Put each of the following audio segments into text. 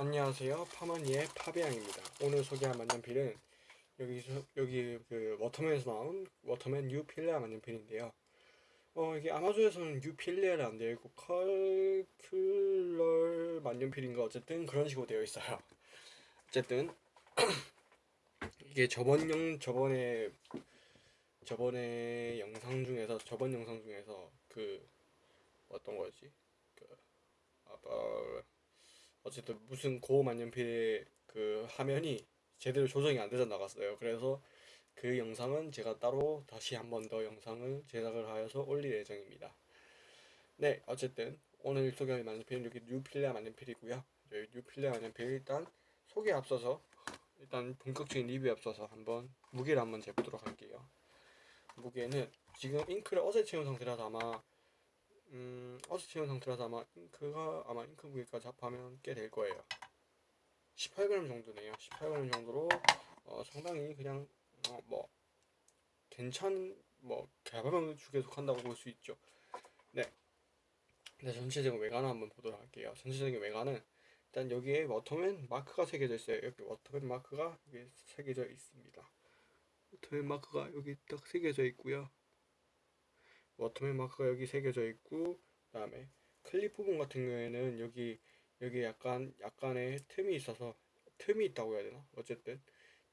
안녕하세요. 파마니의 파비앙입니다. 오늘 소개할 만년필은 여기서 여기 그 워터맨에서 나온 워터맨 뉴 필레아 만년필인데요. 어 이게 아마존에서는 뉴 필레아를 안 있고 컬클러 만년필인가 어쨌든 그런 식으로 되어 있어요. 어쨌든 이게 저번 영 저번에 저번에 영상 중에서 저번 영상 중에서 그 어떤 거였지? 그 아빠 어쨌든 무슨 고만년필의 그 화면이 제대로 조정이 안 돼서 나갔어요. 그래서 그 영상은 제가 따로 다시 한 번 더 영상을 제작을 하여서 올릴 예정입니다. 네, 어쨌든 오늘 소개할 만년필은 여기 뉴필레 만년필이고요. 뉴필레 만년필 일단 소개 앞서서 일단 본격적인 리뷰에 앞서서 한번 무게를 한번 재보도록 할게요. 무게는 지금 잉크를 어제 채운 상태라서 아마 음, 채운 상태라서 아마 잉크가 아마 잉크 무게까지 합하면 꽤 될 거예요. 18g 정도네요. 18g 정도로 어, 상당히 그냥 어, 뭐 괜찮 뭐 가벼운 축에 속한다고 볼 수 있죠. 네. 네, 전체적인 외관을 한번 보도록 할게요. 전체적인 외관은 일단 여기에 워터맨 마크가 새겨져 있어요. 여기 워터맨 마크가 여기 새겨져 있습니다. 워터맨 마크가 여기 딱 새겨져 있고요. 워터맨 마크가 여기 새겨져 있고 그 다음에 클립 부분 같은 경우에는 여기 여기 약간 약간의 틈이 있어서 틈이 있다고 해야 되나? 어쨌든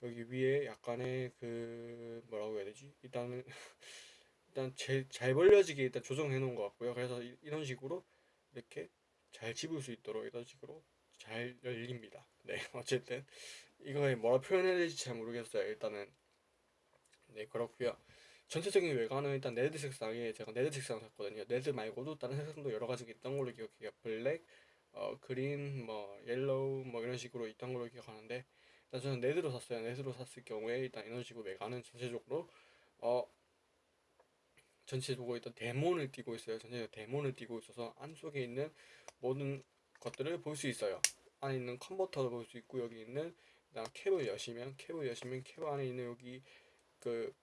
여기 위에 약간의 그 뭐라고 해야 되지? 일단은 일단 제, 잘 벌려지게 일단 조정해 놓은 것 같고요. 그래서 이, 이런 식으로 이렇게 잘 집을 수 있도록 이런 식으로 잘 열립니다. 네, 어쨌든 이거에 뭐라 표현해야 될지 잘 모르겠어요. 일단은 네 그렇고요. 전체적인 외관은 일단 red 색상에 제가 red 색상 샀거든요. red 말고도 다른 색상도 여러 가지 있던 걸로 기억해요. black, 어, green, 뭐 yellow 뭐 이런 식으로 있던 걸로 기억하는데 일단 저는 red로 샀어요. red로 샀을 경우에 일단 이런 식으로 외관은 전체적으로 어 전체적으로 일단 데몬을 띄고 있어요. 전체적으로 데몬을 띄고 있어서 안 속에 있는 모든 것들을 볼 수 있어요. 안에 있는 컨버터도 볼 수 있고 여기 있는 그다음 캡을 여시면 캡을 여시면 캡 안에 있는 여기 그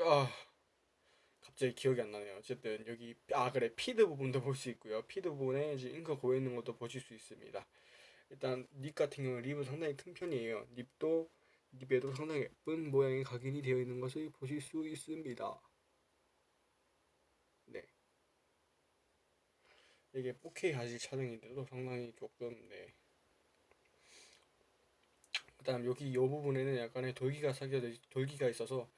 아, 갑자기 기억이 안 나네요. 어쨌든 여기 아 그래 feed 부분도 볼 수 있고요. feed 부분에 이제 잉크 고여 있는 것도 보실 수 있습니다. 일단 nib 같은 경우는 nib은 상당히 큰 편이에요. nib도 립에도 상당히 예쁜 모양의 각인이 되어 있는 것을 보실 수 있습니다. 네. 이게 4K 화질 촬영인데도 상당히 조금 네. 그다음 여기 이 부분에는 약간의 돌기가 새겨져 돌기가 있어서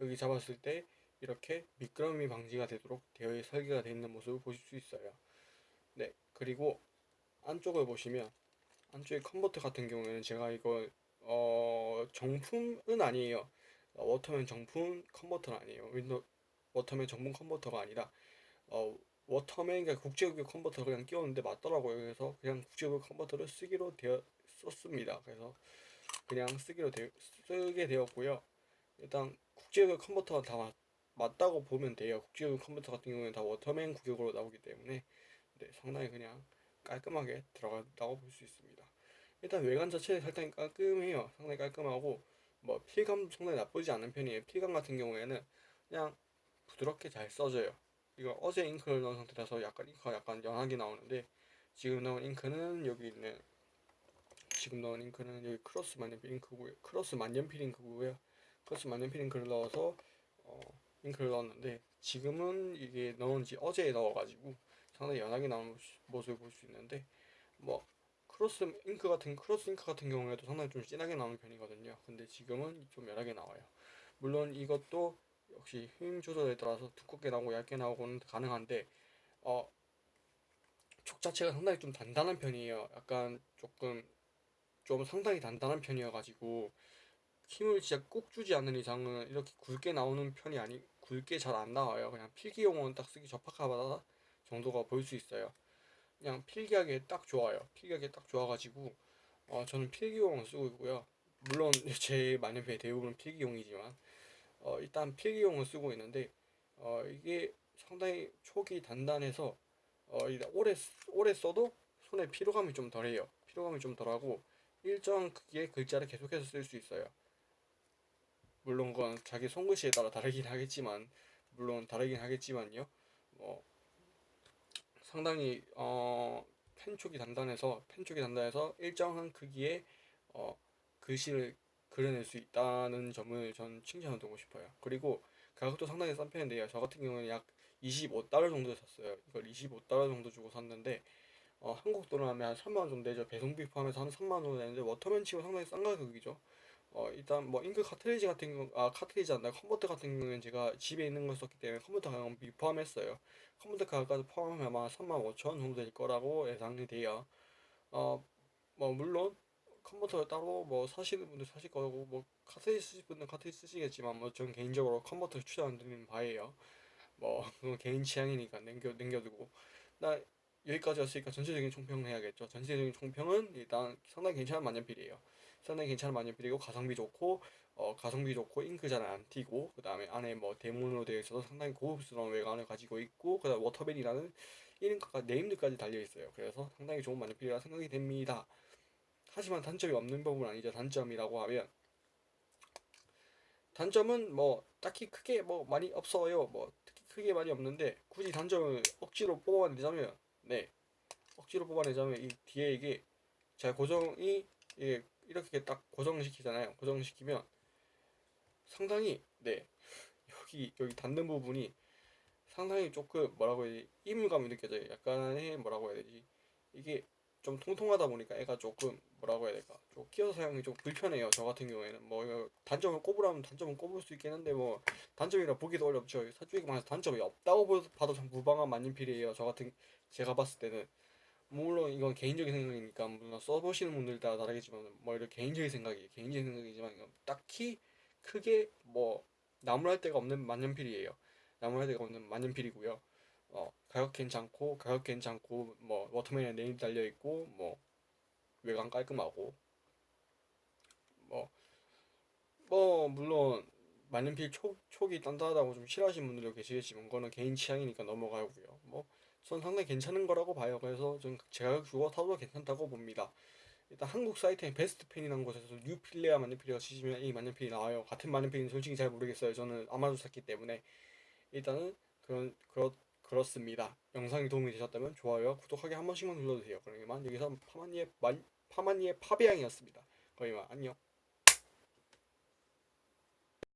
여기 잡았을 때 이렇게 미끄럼이 방지가 되도록 되어 설계가 되어 있는 모습을 보실 수 있어요. 네, 그리고 안쪽을 보시면 안쪽에 컨버터 같은 경우에는 제가 이거 어 정품은 아니에요. 어, 워터맨 정품 컨버터는 아니에요. 윈도 워터맨 정품 컨버터가 아니라 어 워터맨 그러니까 국제규격 컨버터 그냥 끼웠는데 맞더라고요. 그래서 그냥 국제규격 컨버터를 쓰기로 되어 썼습니다. 그래서 그냥 쓰기로 되어 쓰게 되었고요. 일단 국제규격 컨버터가 다 맞, 맞다고 보면 돼요. 국제규격 컨버터 같은 경우는 다 워터맨 규격으로 나오기 때문에 네, 상당히 그냥 깔끔하게 들어간다고 볼 수 있습니다. 일단 외관 자체는 상당히 깔끔해요. 상당히 깔끔하고 뭐 필감도 상당히 나쁘지 않은 편이에요. 필감 같은 경우에는 그냥 부드럽게 잘 써져요. 이거 어제 잉크를 넣은 상태라서 약간 잉크가 약간 연하게 나오는데 지금 넣은 잉크는 여기 있는 지금 넣은 잉크는 여기 크로스 만년필 잉크고요. 크로스 만년필 잉크고요. 크로스 만년필 잉크를 넣어서 어, 잉크를 넣었는데 지금은 이게 넣은 지 어제 넣어가지고 상당히 연하게 나오는 모습을 볼 수 있는데 뭐 크로스 잉크 같은 크로스 잉크 같은 경우에도 상당히 좀 진하게 나오는 편이거든요. 근데 지금은 좀 연하게 나와요. 물론 이것도 역시 힘 조절에 따라서 두껍게 나오고 얇게 나오고는 가능한데 어, 촉 자체가 상당히 좀 단단한 편이에요. 약간 조금 좀 상당히 단단한 편이어가지고 힘을 진짜 꼭 주지 않는 이상은 이렇게 굵게 나오는 편이 아니 굵게 잘 안 나와요. 그냥 필기용은 딱 쓰기 적합하다 정도가 보일 수 있어요. 그냥 필기하기에 딱 좋아요. 필기하기에 딱 좋아가지고 어, 저는 필기용을 쓰고 있고요. 물론 제 만년필 대부분 필기용이지만 어, 일단 필기용을 쓰고 있는데 어, 이게 상당히 촉이 단단해서 어, 오래 오래 써도 손에 피로감이 좀 덜해요. 피로감이 좀 덜하고 일정 크기의 글자를 계속해서 쓸 수 있어요. 물론 그건 자기 손글씨에 따라 다르긴 하겠지만 물론 다르긴 하겠지만요. 뭐 상당히 어, 펜 쪽이 단단해서 펜 쪽이 단단해서 일정한 크기의 어, 글씨를 그려낼 수 있다는 점을 전 칭찬해두고 싶어요. 그리고 가격도 상당히 싼 편인데요. 저 같은 경우는 약 25달러 정도 샀어요. 이걸 25달러 정도 주고 샀는데 어, 한국 돈으로 하면 한 3만 원 정도 되죠. 배송비 포함해서 한 3만 원 정도 되는데 워터맨 치고 상당히 싼 가격이죠. 어, 일단 뭐 잉크 카트리지 같은 경우 아 카트리지 않나 컨버터 같은 경우는 제가 집에 있는 걸 썼기 때문에 컨버터 가격 미포함했어요. 컨버터 가격까지 포함하면 아마 3만 5천 원 정도 될 거라고 예상이 돼요. 어, 뭐 물론 컨버터 따로 뭐 사시는 분들 사실 거고 뭐 카트리지 쓰실 분들 카트리지 쓰시겠지만 뭐 전 개인적으로 컨버터를 추천 안 드리는 바예요. 뭐 그건 개인 취향이니까 남겨 남겨두고 나 여기까지 왔으니까 전체적인 총평을 해야겠죠. 전체적인 총평은 일단 상당히 괜찮은 만년필이에요. 상당히 괜찮은 만년필이고 가성비 좋고 어, 가성비 좋고 잉크 잘 안 튀고 그 다음에 안에 뭐 대문으로 되어 있어서 상당히 고급스러운 외관을 가지고 있고 그 다음 워터맨이라는 이름과 named까지 달려 있어요. 그래서 상당히 좋은 만년필이라 생각이 됩니다. 하지만 단점이 없는 부분은 아니죠. 단점이라고 하면 단점은 뭐 딱히 크게 뭐 많이 없어요. 뭐 특히 크게 많이 없는데 굳이 단점을 억지로 뽑아내자면 네 억지로 뽑아내자면 이 뒤에 이게 자 고정이 이게 이렇게 딱 고정시키잖아요. 고정시키면 상당히 네 여기 여기 닿는 부분이 상당히 조금 뭐라고 해야 되지 이물감이 느껴져요. 약간의 뭐라고 해야 되지 이게 좀 통통하다 보니까 애가 조금 뭐라고 해야 될까 좀 끼워서 사용이 좀 불편해요. 저 같은 경우에는 뭐 단점을 꼽으라면 단점은 꼽을 수 있긴 한데 뭐 단점이라 보기도 어렵죠. 솔직히 말해서 단점이 없다고 보- 봐도 참 무방한 만년필이에요. 저 같은 제가 봤을 때는 물론 이건 개인적인 생각이니까 물론 써보시는 분들 따라 다르겠지만 뭐 이런 개인적인 생각이 개인적인 생각이지만 이건 딱히 크게 뭐 나무랄 데가 없는 만년필이에요. 나무랄 데가 없는 만년필이고요. 어 가격 괜찮고 가격 괜찮고 뭐 워터맨에 네임 달려 있고 뭐 외관 깔끔하고 뭐뭐 물론 만년필 촉 촉이 단단하다고 좀 싫어하시는 분들도 계시겠지만 그거는 개인 취향이니까 넘어가고요. 뭐전 상당히 괜찮은 거라고 봐요. 그래서 좀 제가 주고 사도 괜찮다고 봅니다. 일단 한국 사이트에 베스트 펜이라는 곳에서 뉴필레아 만년필이라고 치시면 이 만년필이 나와요. 같은 만년필은 솔직히 잘 모르겠어요. 저는 아마존 샀기 때문에 일단은 그런 그렇 그렇습니다. 영상이 도움이 되셨다면 좋아요와 구독하기 한 번씩만 눌러주세요. 그러면 여기서 파마니의 만 파마니의 파비앙이었습니다. 거기만 안녕.